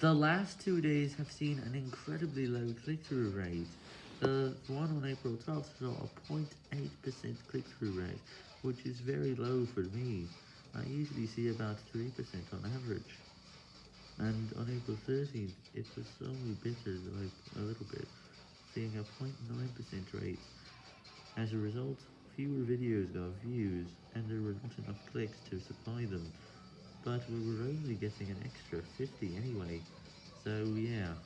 The last two days have seen an incredibly low click-through rate. The one on April 12th saw a 0.8% click-through rate, which is very low for me. I usually see about 3% on average. And on April 13th, it was only bitter, like a little bit, seeing a 0.9% rate. As a result, fewer videos got views, and there were not enough clicks to supply them. But we were only getting an extra 50 anyway, so yeah.